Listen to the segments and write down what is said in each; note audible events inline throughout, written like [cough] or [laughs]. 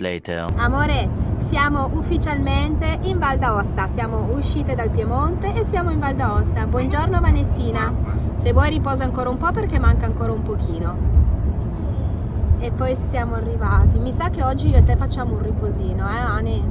later. Amore, siamo ufficialmente in Val d'Aosta, siamo uscite dal Piemonte e siamo in Val d'Aosta. Buongiorno Vanessina, se vuoi riposa ancora un po' perché manca ancora un pochino. E poi siamo arrivati. Mi sa che oggi io e te facciamo un riposino, eh Ani?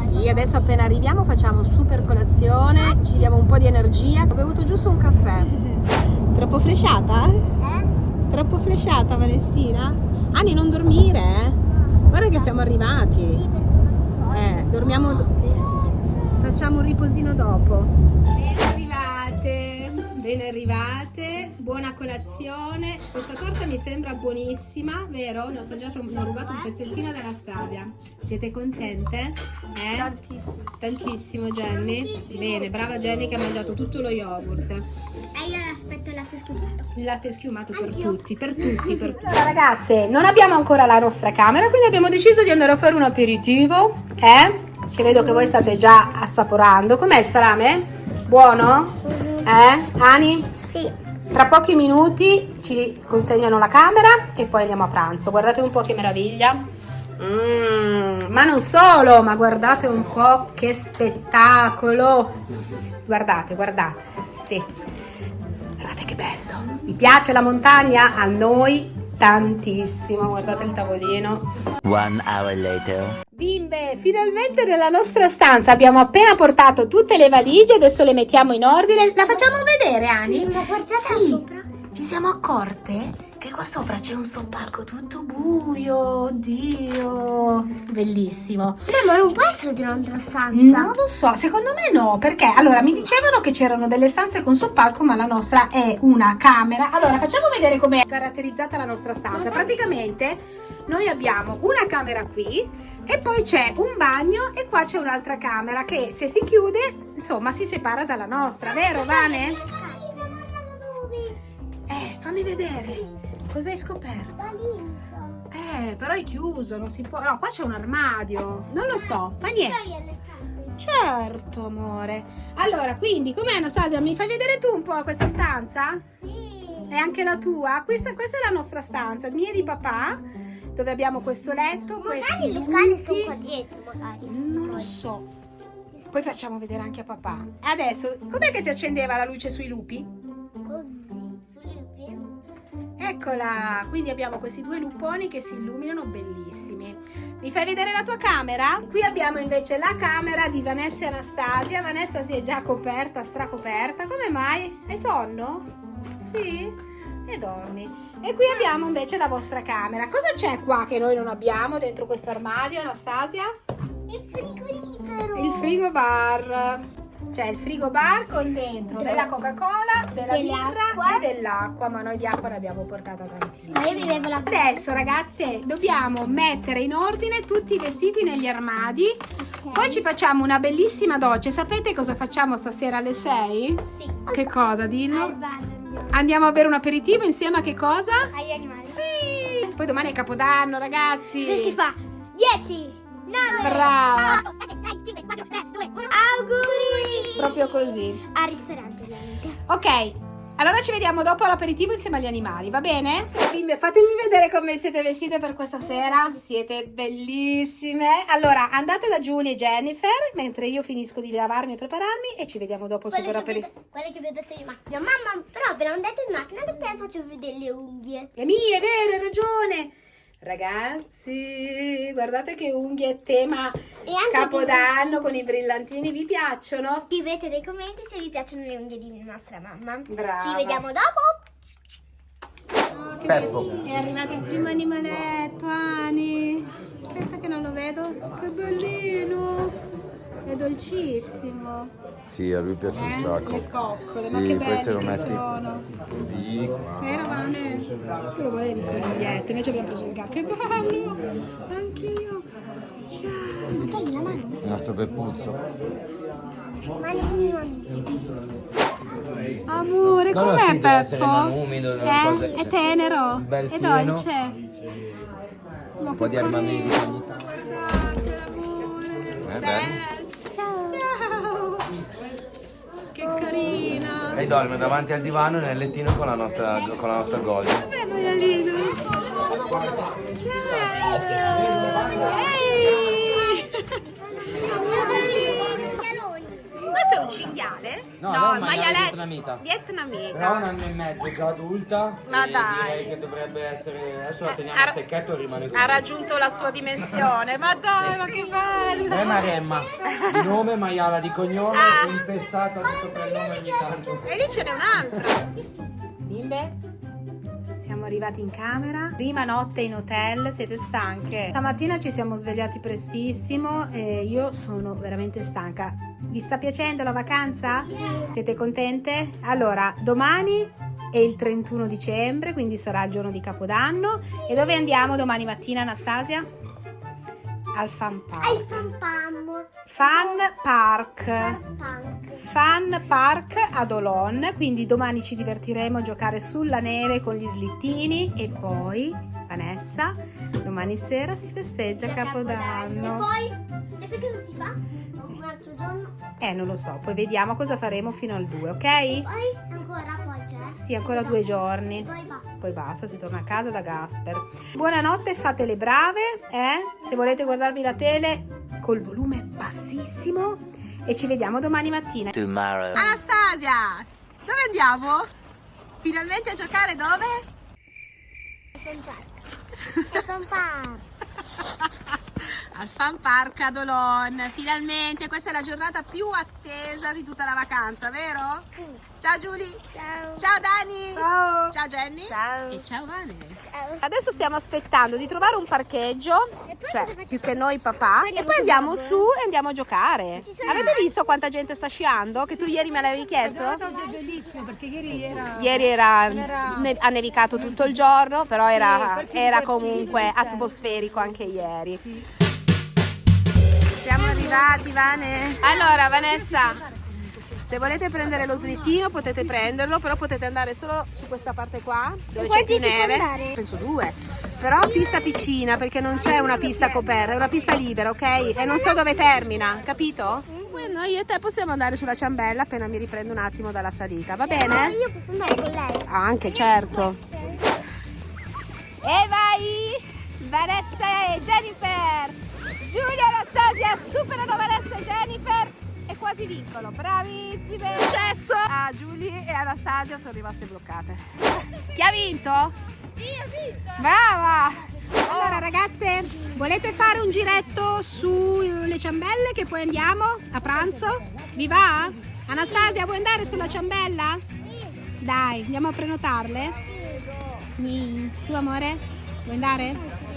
Sì, adesso appena arriviamo facciamo super colazione, ci diamo un po' di energia. Ho bevuto giusto un caffè. [laughs] Troppo flesciata? Eh? Troppo flesciata Vanessina? Ani non dormire, eh? Guarda che siamo arrivati. Sì, perché Eh, dormiamo... Facciamo un riposino dopo. Ben arrivate, ben arrivate, buona colazione. Questa torta mi sembra buonissima, vero? Ne ho assaggiato, ne ho rubato un pezzettino dalla Stasia. Siete contente? Eh? Tantissimo. Tantissimo Jenny? Bene, brava Jenny che ha mangiato tutto lo yogurt. E io aspetto il latte scoperto. Il latte schiumato per tutti, per tutti, per [laughs] tutti. Allora ragazze, non abbiamo ancora la nostra camera, quindi abbiamo deciso di andare a fare un aperitivo, eh? Che vedo che voi state già assaporando. Com'è il salame? Buono? Eh? Ani? Sì. Tra pochi minuti ci consegnano la camera e poi andiamo a pranzo. Guardate un po' che meraviglia. Mm, ma non solo, ma guardate un po' che spettacolo. Guardate, guardate. Sì. Guardate che bello. Vi piace la montagna? A noi tantissimo. Guardate il tavolino. One hour later. Bimbe, finalmente nella nostra stanza abbiamo appena portato tutte le valigie, adesso le mettiamo in ordine. La facciamo vedere, Ani? Sì. sopra. Ci siamo accorte che qua sopra c'è un soppalco tutto buio, oddio, bellissimo. Beh, ma non può essere di un'altra stanza. Non lo so, secondo me no, perché allora mi dicevano che c'erano delle stanze con soppalco, ma la nostra è una camera. Allora, facciamo vedere com'è caratterizzata la nostra stanza. Praticamente noi abbiamo una camera qui e poi c'è un bagno e qua c'è un'altra camera che se si chiude, insomma, si separa dalla nostra, vero Vane? Eh, fammi vedere. Cosa hai scoperto? Eh, però è chiuso, non si può. No, qua c'è un armadio. Non lo so, fa niente. Certo, amore. Allora, quindi, com'è Anastasia? Mi fai vedere tu un po' questa stanza? Sì. È anche la tua? Questa, questa è la nostra stanza, mia e di papà, dove abbiamo questo letto, questi Magari le scale sono lupi. qua dietro, magari. Non lo so. Poi facciamo vedere anche a papà. Adesso, com'è che si accendeva la luce sui lupi? Così. Eccola, quindi abbiamo questi due luponi che si illuminano bellissimi. Mi fai vedere la tua camera? Qui abbiamo invece la camera di Vanessa e Anastasia. Vanessa si è già coperta, stracoperta. Come mai? Hai sonno? Sì? E dormi. E qui abbiamo invece la vostra camera. Cosa c'è qua che noi non abbiamo dentro questo armadio, Anastasia? Il frigorifero. Il frigo bar. C'è il frigo bar con dentro della Coca-Cola, della birra e dell'acqua, ma noi di acqua ne abbiamo portata tantissima. Ma io bevevo la Adesso ragazze dobbiamo mettere in ordine tutti i vestiti negli armadi, poi ci facciamo una bellissima doccia. Sapete cosa facciamo stasera alle 6? Sì. Che cosa, Al dillo? bar andiamo. A bere un aperitivo insieme a che cosa? Agli animali. Sì! Poi domani è Capodanno ragazzi! Che si fa? 10, 9, Brava. 6, 5, 4, 3, 2, 1. Auguri! Proprio così. Al ristorante, ovviamente. Ok, allora ci vediamo dopo all'aperitivo insieme agli animali, va bene? Bimbe, fatemi vedere come siete vestite per questa sera. Siete bellissime. Allora, andate da Giulia e Jennifer, mentre io finisco di lavarmi e prepararmi e ci vediamo dopo il Quelle super che, aperitivo. quelle che vedete in macchina. Mamma, però appena andate in macchina che te faccio vedere le unghie. Le mie, è vero, hai ragione. Ragazzi, guardate che unghie tema E anche Capodanno con i brillantini, vi piacciono? Scrivete nei commenti se vi piacciono le unghie di nostra mamma. Brava. Ci vediamo dopo. Oh, che Peppo. È arrivato il primo animaletto, Ani. Aspetta che non lo vedo. Che bellino. È dolcissimo. Sì, a lui piace un Eh? sacco. Le coccole, ma Sì, che queste lo belli che metti sono. qua. Vero Vane? Tu lo volevi il coniglietto, invece abbiamo preso il gatto. Che bello! Anch'io. Ciao. Togli la mano. Il nostro Peppuzzo. Mani con. Amore, No, no, com'è sì, deve essere Peppo? umido, eh? cose- È tenero, Bel è fino. dolce. Ma Un po' che di tanto. Guardate l'amore. Eh, Bello. Ciao. Ciao. Che carina. E dorme davanti al divano nel lettino con la nostra, con la nostra maialino. Ehi! Pianoni. Questo è un cinghiale? No, no, un maiale maialetto- vietnamita. Vietnamita. Però un anno e mezzo è già adulta. Ma e dai. Direi che dovrebbe essere. Adesso la teniamo Ha- a stecchetto e rimane così. Ha raggiunto la sua dimensione. Ma dai, ma che bello! È Maremma. Di nome, maiala di cognome, Ah. impestata di soprannome ogni tanto. E lì ce n'è un'altra. Bimbe, siamo arrivati in camera. Prima notte in hotel, siete stanche? Stamattina ci siamo svegliati prestissimo e io sono veramente stanca. Vi sta piacendo la vacanza? Siete contente? Allora, domani è il 31 dicembre, quindi sarà il giorno di Capodanno. E dove andiamo domani mattina, Anastasia? Al Fun Park. Ai fan pam. Fun Park. Fun Park ad Olon, quindi domani ci divertiremo a giocare sulla neve con gli slittini e poi Vanessa, domani sera si festeggia C'è Capodanno. E poi? E poi cosa si fa? Un altro giorno? Eh, non lo so, poi vediamo cosa faremo fino al 2, ok? Poi ancora poi c'è? Sì, ancora due giorni. Poi basta. Poi basta, si torna a casa da Gasper. Buonanotte, fate le brave, eh? Se volete guardarvi la tele col volume bassissimo e ci vediamo domani mattina. Tomorrow. Anastasia, dove andiamo? Finalmente a giocare dove? Fan park. Fan park. Al Fan Park ad Olon. Finalmente, questa è la giornata più attesa di tutta la vacanza, vero? Sì. Ciao Giulia. Ciao. Ciao Dani. Ciao. Ciao Jenny. Ciao. E ciao Vane. Ciao. Adesso stiamo aspettando di trovare un parcheggio, cioè più che noi papà, e poi andiamo su e andiamo a giocare. Avete visto quanta gente sta sciando? Che tu ieri me l'avevi chiesto? Oggi è bellissimo perché ieri era... Ieri era, era- ne- ha nevicato tutto il giorno, però era, era comunque atmosferico anche ieri. Siamo arrivati, Vane. Allora, Vanessa, se volete prendere lo slittino potete prenderlo, però potete andare solo su questa parte qua, dove c'è più neve. Penso due. Però pista piccina, perché non c'è una pista coperta, è una pista libera, ok? E non so dove termina, capito? Noi e te possiamo andare sulla ciambella appena mi riprendo un attimo dalla salita, va bene? Io posso andare con lei. Anche, certo. E vai! Vanessa e Jennifer! Giulia e Anastasia superano Vanessa e Jennifer e quasi vincono. Bravissime! Successo! Ah, Giulia e Anastasia sono rimaste bloccate. Chi ha vinto? Io ho vinto. Brava! Allora ragazze, volete fare un giretto sulle ciambelle che poi andiamo a pranzo? Vi va? Anastasia, vuoi andare sulla ciambella? Dai, andiamo a prenotarle? Tu amore? Vuoi andare?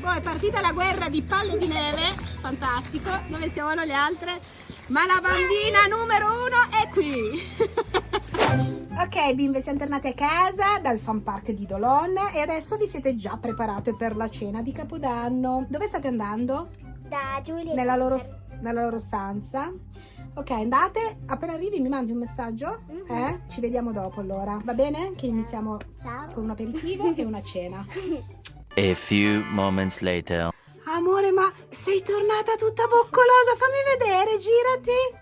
Poi è partita la guerra di palle di neve, fantastico, dove siamo le altre? Ma la bambina numero uno è qui! ok bimbe, siamo tornate a casa dal fan park di Dolon e adesso vi siete già preparate per la cena di Capodanno. Dove state andando? Da Giulia. Nella loro, nella loro stanza. Ok, andate, appena arrivi mi mandi un messaggio, eh? Ci vediamo dopo allora, va bene? Che iniziamo Ciao. con un aperitivo e una cena. [laughs] A few moments later. Amore, ma sei tornata tutta boccolosa, fammi vedere, girati.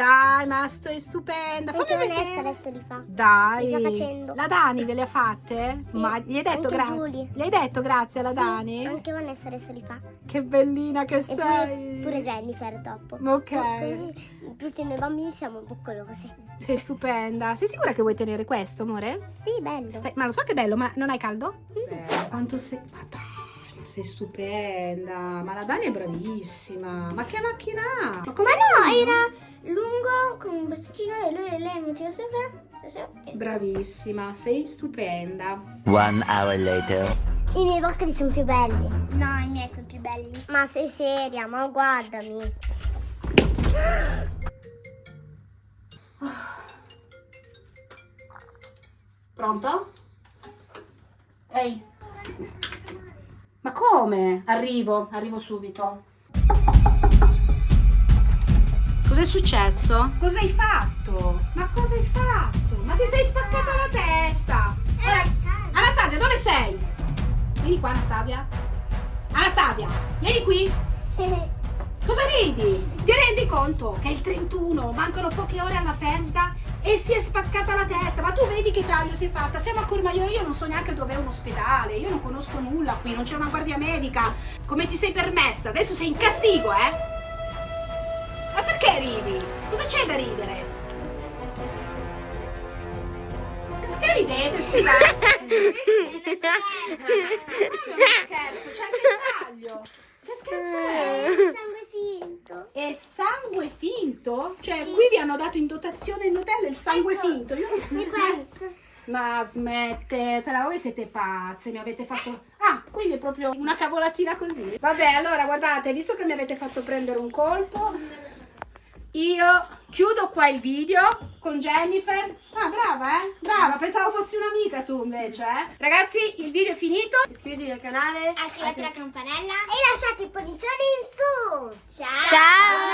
Dai, ma sei stupenda, fammi Anche Vanessa vedere. adesso li fa. Dai, Li sta facendo. la Dani ve le ha fatte? Sì, Ma gli hai detto grazie? Gli hai detto grazie alla Dani? Anche Vanessa adesso li fa. Che bellina che E sei. pure, pure Jennifer dopo. Ok. Così tutti noi bambini siamo boccolosi. Sei stupenda. Sei sicura che vuoi tenere questo, amore? Sì, bello. Stai- Ma lo so che è bello, ma non hai caldo? Quanto sei... Ma dai, ma sei stupenda. Ma la Dani è bravissima. Ma che macchina ha? Ma come Ma no, era lungo con un bastoncino e lui e lei metteva sopra. Bravissima, sei stupenda. One hour later. I miei boccoli sono più belli. No, i miei sono più belli. Ma sei seria, ma guardami. Pronto? Ehi. Ma come? Arrivo, arrivo subito. Cos'è successo? Cosa hai fatto? Ma cosa hai fatto? Ma ti sei spaccata la testa! Ora- Anastasia, dove sei? Vieni qua, Anastasia. Anastasia, vieni qui. [laughs] Cosa ridi? Ti rendi conto che è il 31, mancano poche ore alla festa e si è spaccata la testa. Ma tu vedi che taglio si è fatta? Siamo a Cormaiolo, io non so neanche dove è un ospedale, io non conosco nulla qui, non c'è una guardia medica. Come ti sei permessa? Adesso sei in castigo, eh? Perché ridi? Cosa c'è da ridere? Perché ridete, scusate? scherzo, c'è anche il taglio. Che scherzo è? Sangue finto. È sangue finto? Cioè, qui vi hanno dato in dotazione in hotel il sangue Ecco. finto. Io non. [laughs] Ma smettetela, voi siete pazze, mi avete fatto... Ah, quindi è proprio una cavolatina così. Vabbè, allora guardate, visto che mi avete fatto prendere un colpo, io chiudo qua il video con Jennifer. Ah, brava, eh? Brava, pensavo fossi un'amica tu invece, eh? Ragazzi, il video è finito. Iscrivetevi al canale. Attivate la campanella e lasciate il pollicione in su. Ciao. Anno!